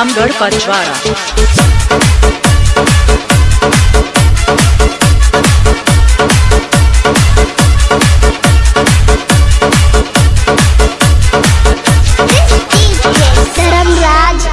Ramgarh Pachwara. Dharmaraj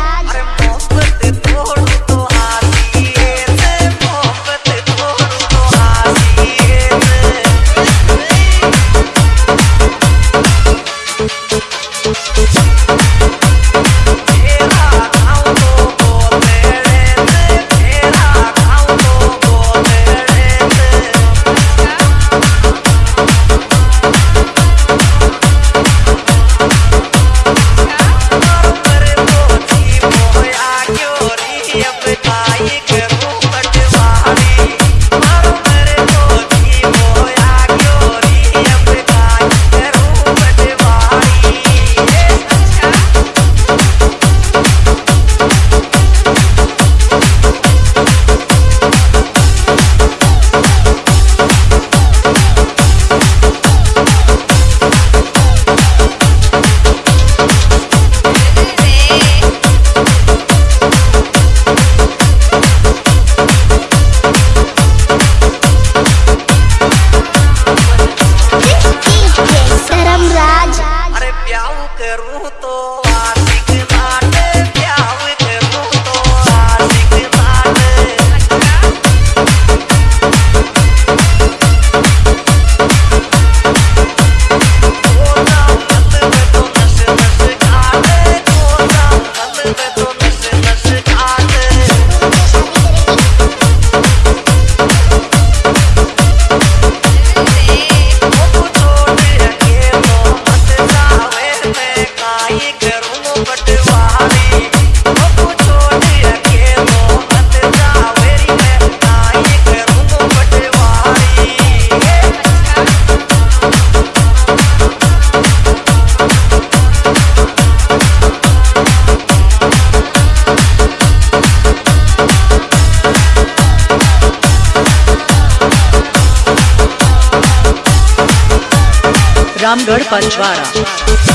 Ramgarh Pachwara.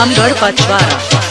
Ramgarh Pachwara